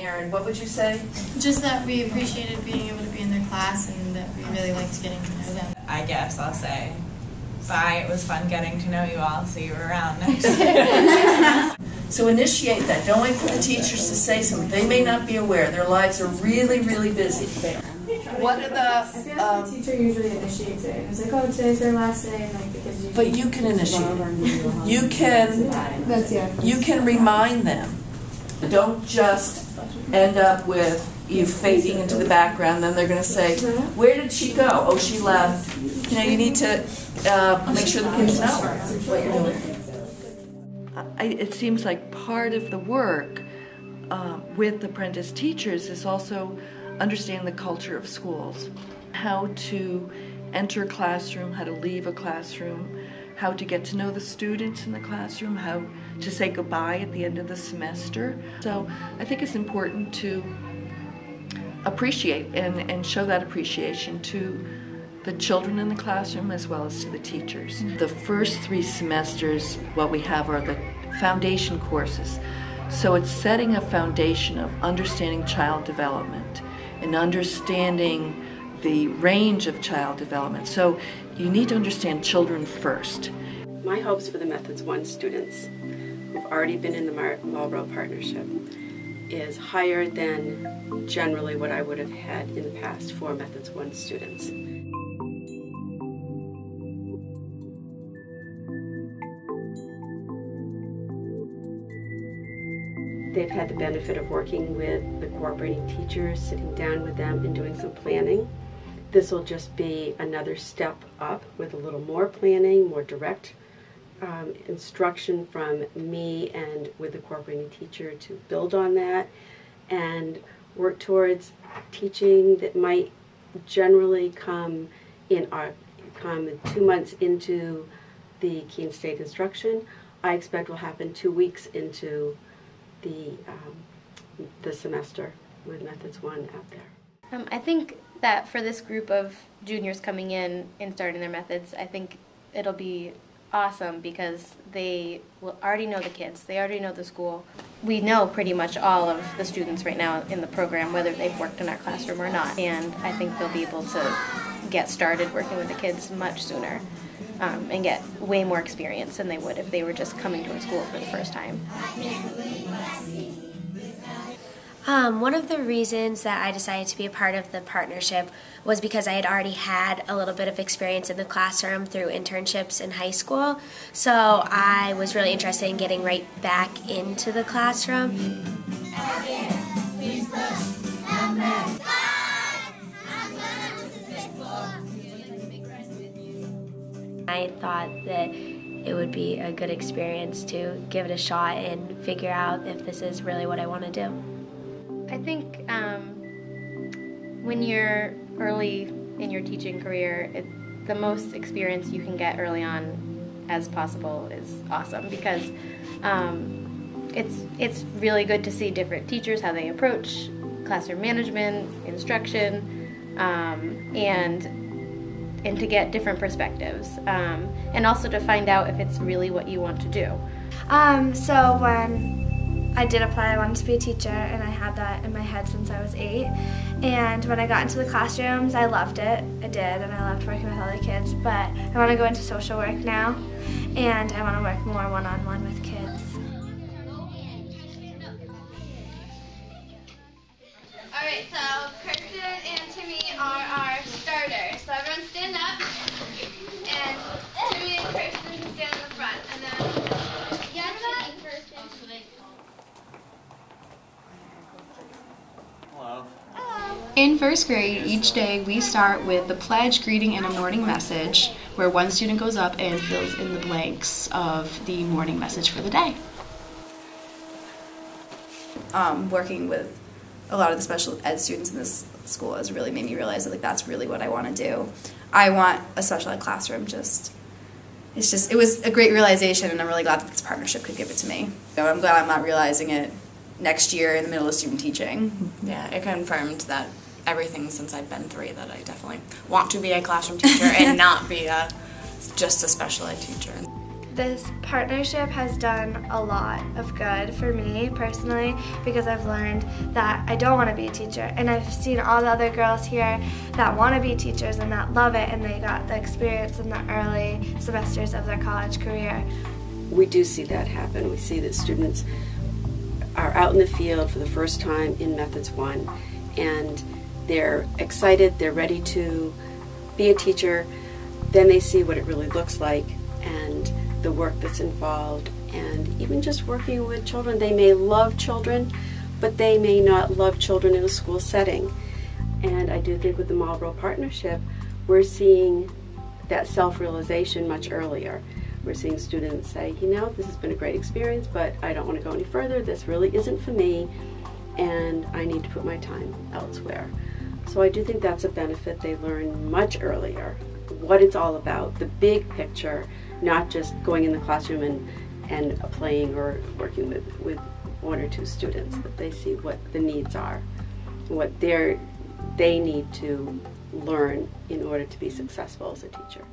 Aaron, what would you say? Just that we appreciated being able to be in their class and that we really liked getting to know them. I guess I'll say bye. It was fun getting to know you all. See you around next year. So initiate that. Don't wait for the teachers to say something. They may not be aware. Their lives are really, really busy. What are I feel the, like um, the teacher usually initiates it. It's like, oh, today's their last day, and like the kids usually. but you can initiate it. You can, That's yeah. you can remind them. Don't just end up with you fading into the background, then they're gonna say, where did she go? Oh, she left. You know, you need to, uh, make sure the kids know what you're doing. I, it seems like part of the work uh, with apprentice teachers is also understanding the culture of schools, how to enter a classroom, how to leave a classroom, how to get to know the students in the classroom, how to say goodbye at the end of the semester. So I think it's important to appreciate and, and show that appreciation to the children in the classroom as well as to the teachers. The first three semesters, what we have are the foundation courses. So it's setting a foundation of understanding child development and understanding the range of child development. So you need to understand children first. My hopes for the Methods 1 students who've already been in the Mar- Marlboro Partnership is higher than generally what I would have had in the past for Methods 1 students. They've had the benefit of working with the cooperating teachers, sitting down with them and doing some planning. This will just be another step up with a little more planning, more direct um, instruction from me and with the cooperating teacher to build on that and work towards teaching that might generally come in our come two months into the Keene State instruction. I expect will happen two weeks into the um, the semester with Methods One out there. Um, I think that for this group of juniors coming in and starting their methods, I think it'll be awesome because they will already know the kids, they already know the school. We know pretty much all of the students right now in the program, whether they've worked in our classroom or not, and I think they'll be able to get started working with the kids much sooner. Um, and get way more experience than they would if they were just coming to a school for the first time. Um, one of the reasons that I decided to be a part of the partnership was because I had already had a little bit of experience in the classroom through internships in high school. So I was really interested in getting right back into the classroom. I thought that it would be a good experience to give it a shot and figure out if this is really what I want to do. I think um, when you're early in your teaching career, it, the most experience you can get early on as possible is awesome because um, it's it's really good to see different teachers how they approach classroom management, instruction, um, and and to get different perspectives, um, and also to find out if it's really what you want to do. Um, so when I did apply, I wanted to be a teacher, and I had that in my head since I was eight. And when I got into the classrooms, I loved it. I did, and I loved working with other kids. But I want to go into social work now, and I want to work more one-on-one with kids. In first grade, each day we start with the pledge, greeting, and a morning message, where one student goes up and fills in the blanks of the morning message for the day. um, working with a lot of the special ed students in this school has really made me realize that like that's really what I want to do. I want a special ed classroom. Just it's just it was a great realization, and I'm really glad that this partnership could give it to me. So I'm glad I'm not realizing it next year in the middle of student teaching. Yeah, it confirmed that everything since I've been three that I definitely want to be a classroom teacher and not be a just a special ed teacher. This partnership has done a lot of good for me personally because I've learned that I don't want to be a teacher. And I've seen all the other girls here that want to be teachers and that love it and they got the experience in the early semesters of their college career. We do see that happen. We see that students are out in the field for the first time in Methods 1 and they're excited, they're ready to be a teacher. Then they see what it really looks like and the work that's involved and even just working with children. They may love children, but they may not love children in a school setting. And I do think with the Marlboro Partnership, we're seeing that self-realization much earlier. We're seeing students say, you know, this has been a great experience, but I don't want to go any further. This really isn't for me, and I need to put my time elsewhere. So I do think that's a benefit they learn much earlier, what it's all about, the big picture, not just going in the classroom and, and playing or working with, with one or two students, that they see what the needs are, what they're, they need to learn in order to be successful as a teacher.